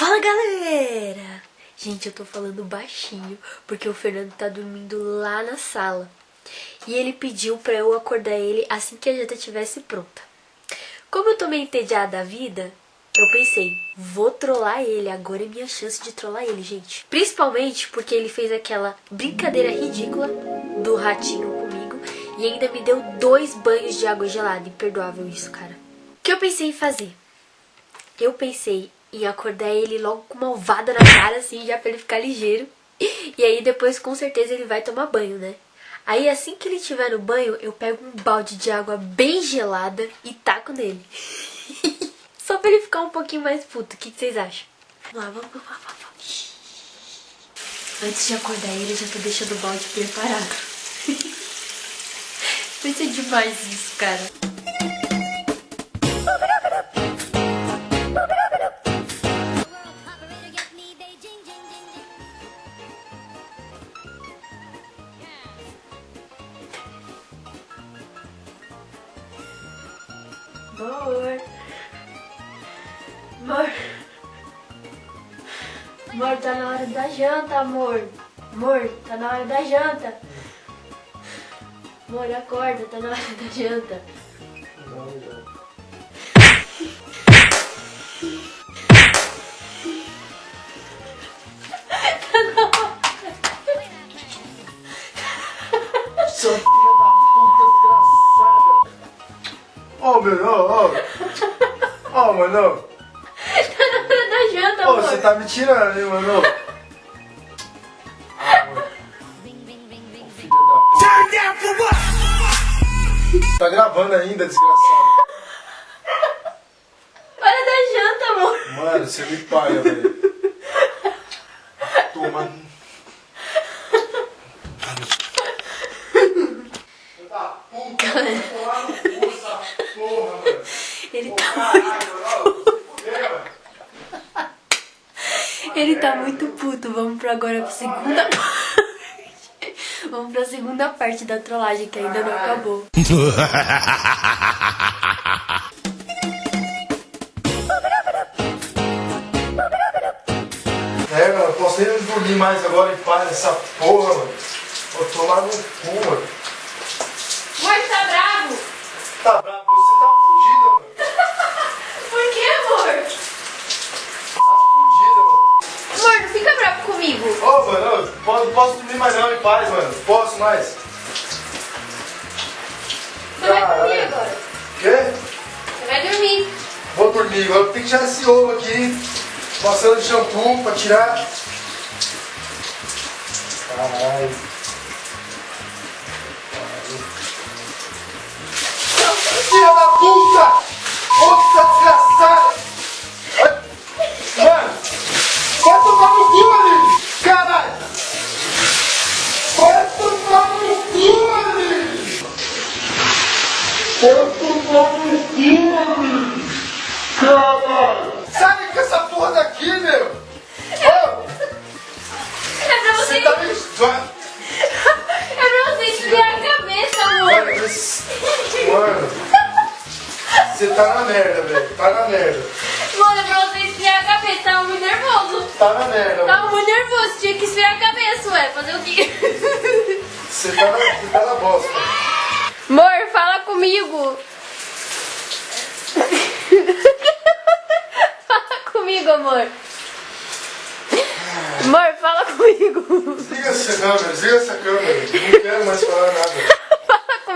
Fala galera! Gente, eu tô falando baixinho porque o Fernando tá dormindo lá na sala. E ele pediu pra eu acordar ele assim que a janta estivesse pronta. Como eu tô meio entediada da vida, eu pensei, vou trollar ele, agora é minha chance de trollar ele, gente. Principalmente porque ele fez aquela brincadeira ridícula do ratinho comigo e ainda me deu dois banhos de água gelada. Imperdoável isso, cara. O que eu pensei em fazer? Eu pensei em acordar ele logo com uma ovada na cara, assim, já pra ele ficar ligeiro. E aí depois com certeza ele vai tomar banho, né? Aí assim que ele estiver no banho, eu pego um balde de água bem gelada e taco nele. Só pra ele ficar um pouquinho mais puto. O que, que vocês acham? Vamos lá, vamos, vamos, vamos. Antes de acordar ele, eu já tô deixando o balde preparado. Vai ser demais isso, cara. Amor. Amor. Amor, tá na hora da janta, amor. Amor, tá na hora da janta. Amor, acorda, tá na hora da janta. Sua filha da Ô, meu, ô, ô. Ô, mano. Tá na hora da janta, Ô, amor. você tá me tirando, hein, mano. Ah, mano. Ô, da. Tá gravando ainda, desgraçado. Hora da janta, amor. Mano, você me paga, velho. Toma. Da puta, eu vou lá no cu essa porra, mano. Ele tá, mano. ele tá muito puto. Vamos pra agora pra segunda parte. Vamos pra segunda parte da trollagem que ainda não acabou. É, mano, eu posso nem dormir mais agora em paz nessa porra, mano. Eu tô lá no cu, mano. Amor, tá bravo? Tá bravo, você tá fudida, mano. Por que, amor? Tá fudida, mano. Amor, não fica bravo comigo. Ô, mano, eu não posso dormir mais não em paz, mano. Posso mais. Você vai dormir agora. Quê? Você vai dormir. Vou dormir, agora tem que tirar esse ovo aqui. Passando de shampoo pra tirar. Caralho. Filha da puta! Amor. Mano, você tá na merda, velho. Tá na merda. Mano, pra você esfriar a cabeça. Tava muito nervoso. Tá na merda, Tava mano. muito nervoso. Tinha que esfriar a cabeça, ué. Fazer o quê? Você tá na, você tá na bosta. Amor, fala comigo. fala comigo, amor. Amor, fala comigo. Desliga essa câmera, desliga essa câmera. Não quero mais falar nada.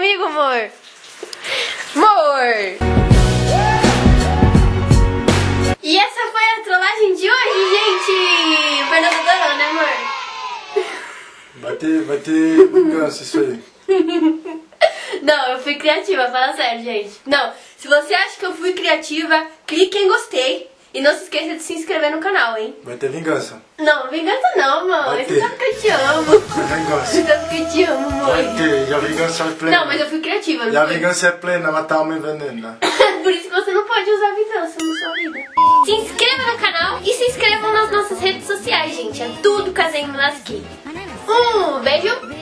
Comigo, amor. Amor. E essa foi a trollagem de hoje, gente. Fernando adorou, né, amor? Vai ter, vai ter vingança isso aí. Não, eu fui criativa, fala sério, gente. Não, se você acha que eu fui criativa, clique em gostei. E não se esqueça de se inscrever no canal, hein? Vai ter vingança. Não, vingança não. Vai Você sabe que eu te amo. Vai vingança. Você sabe que eu te amo, Vai mãe. ter. E a vingança é plena. Não, mas eu fui criativa, E a fui? vingança é plena, matar uma envenena. Por isso que você não pode usar vingança na sua vida. Se inscreva no canal e se inscrevam nas nossas redes sociais, gente. É tudo Casinho Lasqui. Um beijo.